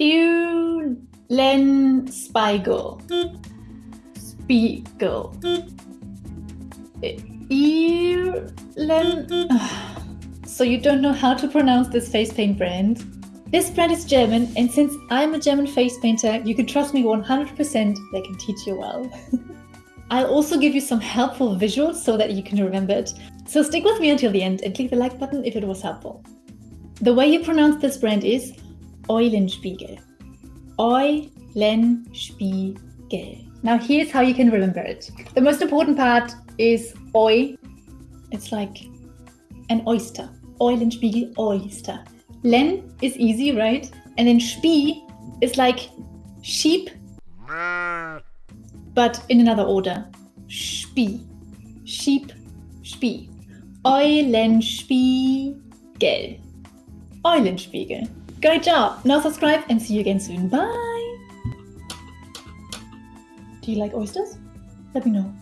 Eulenspiegel. Spiegel. Eulen. So you don't know how to pronounce this face paint brand? This brand is German, and since I'm a German face painter, you can trust me 100% they can teach you well. I'll also give you some helpful visuals so that you can remember it. So stick with me until the end and click the like button if it was helpful. The way you pronounce this brand is Eulenspiegel. Eulenspiegel. Now here's how you can remember it. The most important part is Oi. It's like an oyster. Eulenspiegel, oyster. Len is easy, right? And then Spie is like sheep, but in another order. Spie, sheep, Spie. Eulenspiegel. Eulenspiegel. Great job! Now subscribe and see you again soon. Bye! Do you like oysters? Let me know.